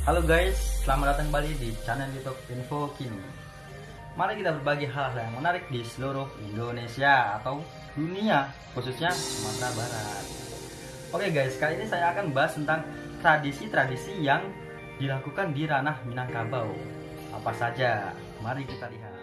Halo guys, selamat datang kembali di channel YouTube Info Kini. Mari kita berbagi hal-hal yang menarik di seluruh Indonesia atau dunia, khususnya Sumatera Barat. Oke guys, kali ini saya akan bahas tentang tradisi-tradisi yang dilakukan di ranah Minangkabau. Apa saja? Mari kita lihat.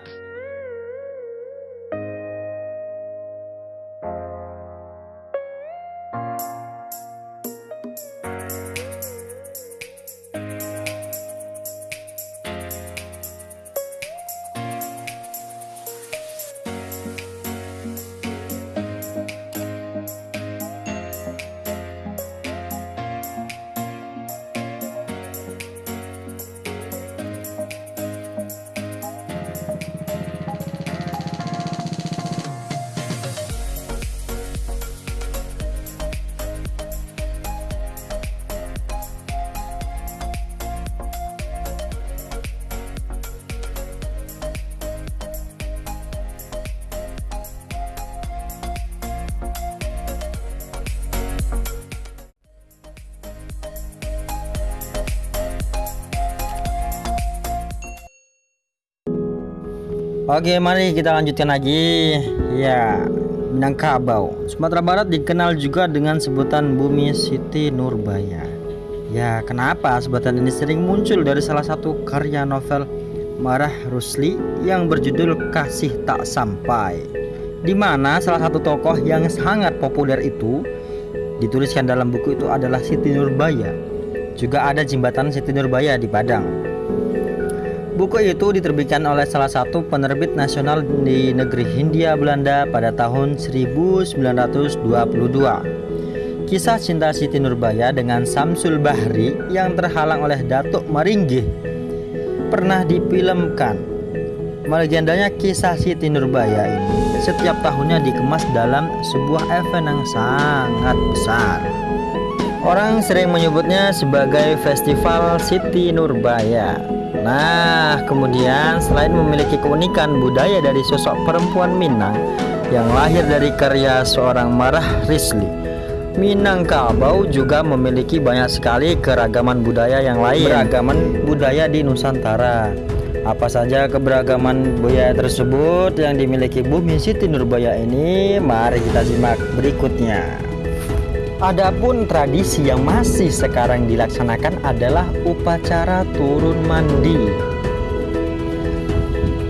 Oke, mari kita lanjutkan lagi. Ya, Minangkabau. Sumatera Barat dikenal juga dengan sebutan Bumi Siti Nurbaya. Ya, kenapa sebutan ini sering muncul dari salah satu karya novel Marah Rusli yang berjudul Kasih Tak Sampai. Di mana salah satu tokoh yang sangat populer itu dituliskan dalam buku itu adalah Siti Nurbaya. Juga ada jembatan Siti Nurbaya di Padang. Buku itu diterbitkan oleh salah satu penerbit nasional di negeri Hindia Belanda pada tahun 1922. Kisah cinta Siti Nurbaya dengan Samsul Bahri yang terhalang oleh Datuk Maringgih pernah difilmkan. Melegendanya kisah Siti Nurbaya ini setiap tahunnya dikemas dalam sebuah event yang sangat besar. Orang sering menyebutnya sebagai Festival Siti Nurbaya. Nah, kemudian selain memiliki keunikan budaya dari sosok perempuan Minang yang lahir dari karya seorang Marah Risli, Minangkabau juga memiliki banyak sekali keragaman budaya yang lain. Keragaman budaya di Nusantara. Apa saja keberagaman budaya tersebut yang dimiliki Bumi Siti Nurbaya ini? Mari kita simak berikutnya. Adapun tradisi yang masih sekarang dilaksanakan adalah upacara turun mandi.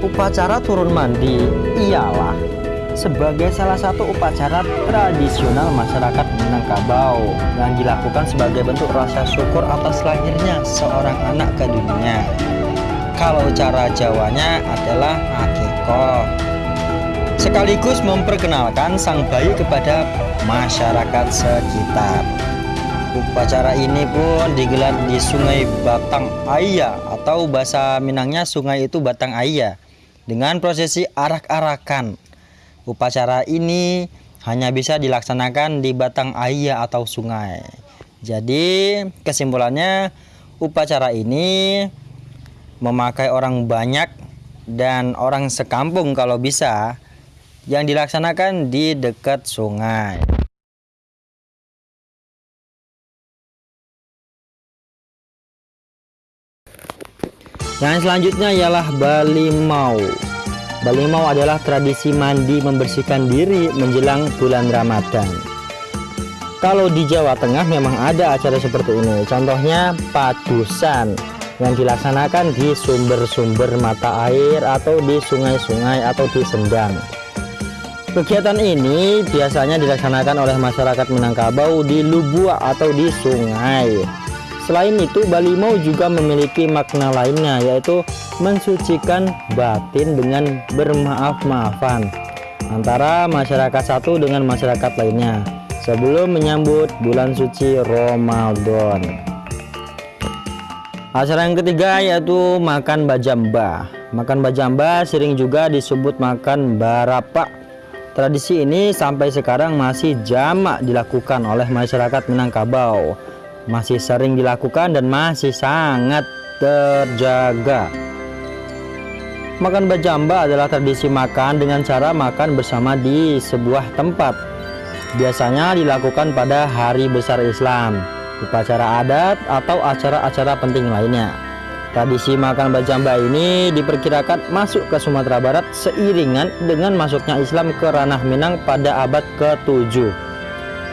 Upacara turun mandi ialah sebagai salah satu upacara tradisional masyarakat Minangkabau yang dilakukan sebagai bentuk rasa syukur atas lahirnya seorang anak ke dunia. Kalau cara Jawanya adalah akikoh sekaligus memperkenalkan sang bayi kepada masyarakat sekitar. Upacara ini pun digelar di Sungai Batang Aya atau bahasa Minangnya sungai itu Batang Aya dengan prosesi arak-arakan. Upacara ini hanya bisa dilaksanakan di Batang Aya atau sungai. Jadi kesimpulannya upacara ini memakai orang banyak dan orang sekampung kalau bisa yang dilaksanakan di dekat sungai. Yang selanjutnya ialah Balimau. Balimau adalah tradisi mandi membersihkan diri menjelang bulan Ramadan. Kalau di Jawa Tengah memang ada acara seperti ini. Contohnya padusan yang dilaksanakan di sumber-sumber mata air atau di sungai-sungai atau di sendang. Kegiatan ini biasanya dilaksanakan oleh masyarakat Minangkabau di Lubua atau di sungai. Selain itu, Balimau juga memiliki makna lainnya yaitu mensucikan batin dengan bermaaf-maafan antara masyarakat satu dengan masyarakat lainnya sebelum menyambut bulan suci Ramadan. Acara yang ketiga yaitu makan bajamba. Makan bajamba sering juga disebut makan barapak Tradisi ini sampai sekarang masih jamak dilakukan oleh masyarakat Minangkabau. Masih sering dilakukan dan masih sangat terjaga. Makan bajamba adalah tradisi makan dengan cara makan bersama di sebuah tempat. Biasanya dilakukan pada hari besar Islam. upacara adat, atau acara-acara penting lainnya. Tradisi makan bajamba ini diperkirakan masuk ke Sumatera Barat seiringan dengan masuknya Islam ke ranah Minang pada abad ke-7.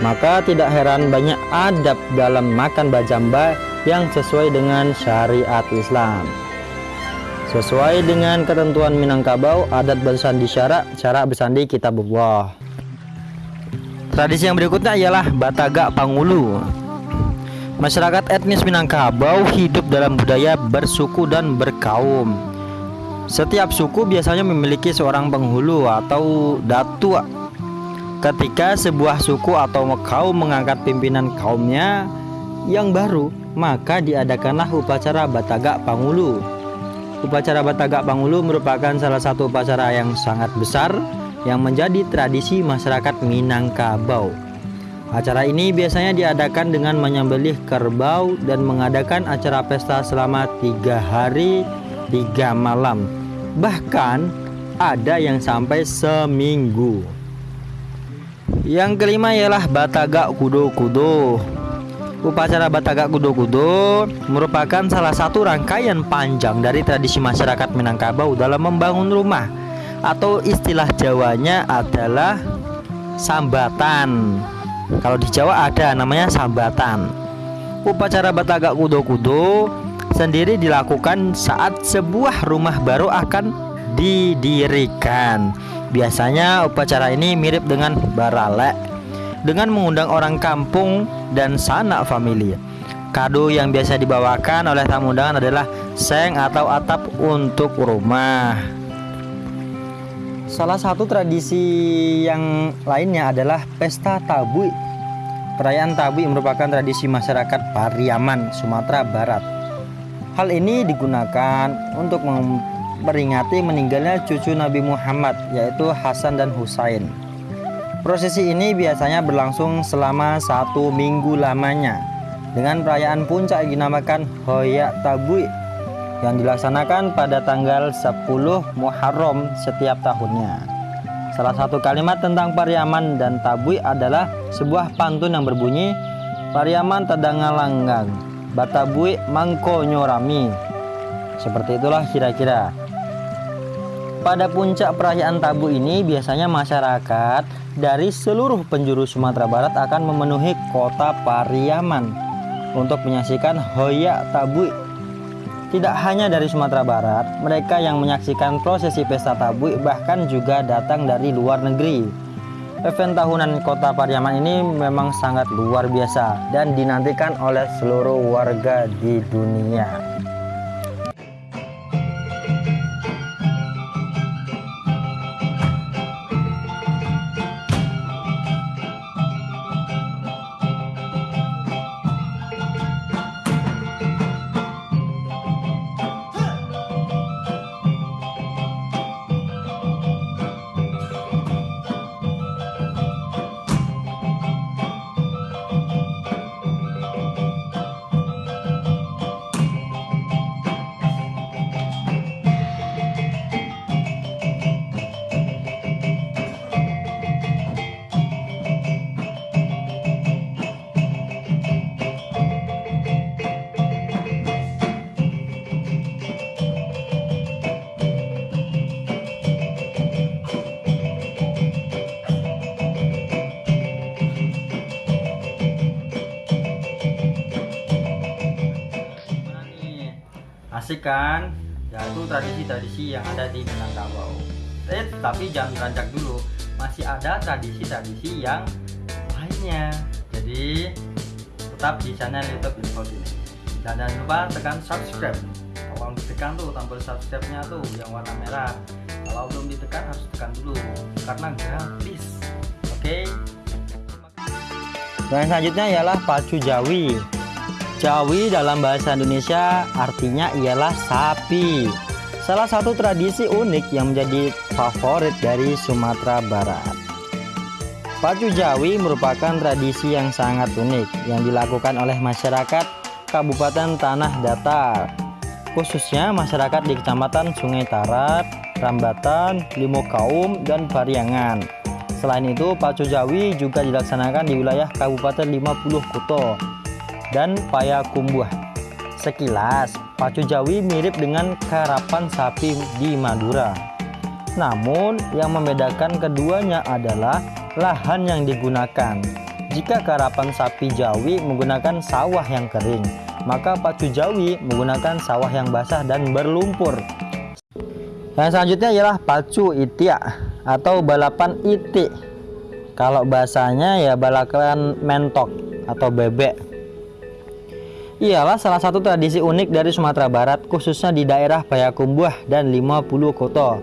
Maka tidak heran banyak adab dalam makan bajamba yang sesuai dengan syariat Islam. Sesuai dengan ketentuan Minangkabau, adat bersandi syarak, cara bersandi kitabullah. Tradisi yang berikutnya ialah Batagak Pangulu. Masyarakat etnis Minangkabau hidup dalam budaya bersuku dan berkaum. Setiap suku biasanya memiliki seorang penghulu atau datua. Ketika sebuah suku atau kaum mengangkat pimpinan kaumnya yang baru, maka diadakanlah upacara Batagak Pangulu Upacara Batagak Pangulu merupakan salah satu upacara yang sangat besar yang menjadi tradisi masyarakat Minangkabau. Acara ini biasanya diadakan dengan menyembelih kerbau dan mengadakan acara pesta selama tiga hari tiga malam. Bahkan ada yang sampai seminggu. Yang kelima ialah Batagak Kudo-Kudo. Upacara Batagak Kudo-Kudo merupakan salah satu rangkaian panjang dari tradisi masyarakat Minangkabau dalam membangun rumah atau istilah Jawanya adalah sambatan. Kalau di Jawa ada namanya sambatan. Upacara Batagak Kudo-Kudo sendiri dilakukan saat sebuah rumah baru akan didirikan. Biasanya upacara ini mirip dengan baralek dengan mengundang orang kampung dan sanak famili. Kado yang biasa dibawakan oleh tamu undangan adalah seng atau atap untuk rumah. Salah satu tradisi yang lainnya adalah pesta tabui. Perayaan tabui merupakan tradisi masyarakat Pariaman, Sumatera Barat. Hal ini digunakan untuk memperingati meninggalnya cucu Nabi Muhammad yaitu Hasan dan Husain. Prosesi ini biasanya berlangsung selama satu minggu lamanya dengan perayaan puncak dinamakan Hoyak Tabui yang dilaksanakan pada tanggal 10 Muharram setiap tahunnya. Salah satu kalimat tentang Pariaman dan Tabui adalah sebuah pantun yang berbunyi Pariaman tadangalanggang, Batabui mangko nyorami. Seperti itulah kira-kira. Pada puncak perayaan Tabu ini biasanya masyarakat dari seluruh penjuru Sumatera Barat akan memenuhi kota Pariaman untuk menyaksikan Hoya Tabui. Tidak hanya dari Sumatera Barat, mereka yang menyaksikan prosesi pesta Tabui bahkan juga datang dari luar negeri. Event tahunan kota Pariaman ini memang sangat luar biasa dan dinantikan oleh seluruh warga di dunia. Asik kan? Ya itu tradisi-tradisi yang ada di Minangkabau. Eh tapi jangan beranjak dulu. Masih ada tradisi-tradisi yang lainnya. Jadi tetap di channel YouTube Info ini dan jangan lupa tekan subscribe. Kalau ditekan tuh tombol subscribe nya tuh yang warna merah. Kalau belum ditekan harus tekan dulu karena gratis. Oke? Okay? dan selanjutnya ialah pacu jawi Jawi dalam bahasa Indonesia artinya ialah sapi. Salah satu tradisi unik yang menjadi favorit dari Sumatera Barat. Pacu Jawi merupakan tradisi yang sangat unik yang dilakukan oleh masyarakat Kabupaten Tanah Datar, khususnya masyarakat di Kecamatan Sungai Tarat, Rambatan, Limokaum, dan Pariangan. Selain itu, Pacu Jawi juga dilaksanakan di wilayah Kabupaten 50 Kuto, dan payakumbuh. Sekilas, pacu Jawi mirip dengan karapan sapi di Madura. Namun, yang membedakan keduanya adalah lahan yang digunakan. Jika karapan sapi Jawi menggunakan sawah yang kering, maka pacu Jawi menggunakan sawah yang basah dan berlumpur. Yang selanjutnya ialah pacu itia atau balapan itik. Kalau bahasanya ya balapan mentok atau bebek ialah salah satu tradisi unik dari Sumatera Barat khususnya di daerah Payakumbuh dan 50 kota.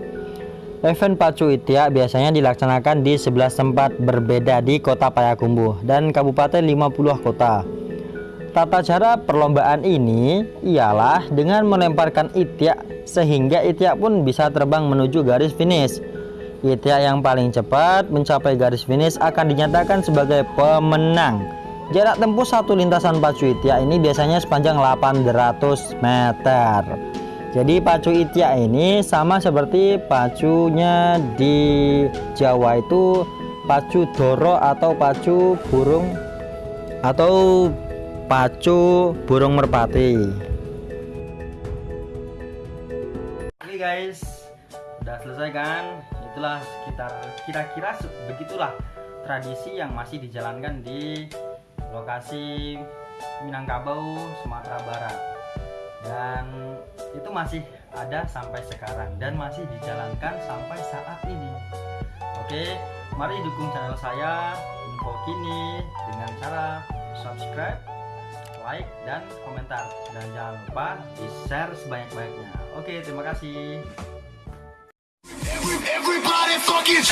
Event Pacu Itia biasanya dilaksanakan di 11 tempat berbeda di kota Payakumbuh dan Kabupaten 50 kota. Tata cara perlombaan ini ialah dengan melemparkan itiak sehingga itiak pun bisa terbang menuju garis finish. Itiak yang paling cepat mencapai garis finish akan dinyatakan sebagai pemenang. Jarak tempuh satu lintasan pacu itia ini biasanya sepanjang 800 meter. Jadi pacu itia ini sama seperti pacunya di Jawa itu pacu doro atau pacu burung atau pacu burung merpati. Oke guys, udah selesai kan? Itulah sekitar kira-kira begitulah tradisi yang masih dijalankan di lokasi Minangkabau, Sumatera Barat. Dan itu masih ada sampai sekarang dan masih dijalankan sampai saat ini. Oke, mari dukung channel saya info kini dengan cara subscribe, like, dan komentar. Dan jangan lupa di share sebanyak-banyaknya. Oke, terima kasih. Everybody fucking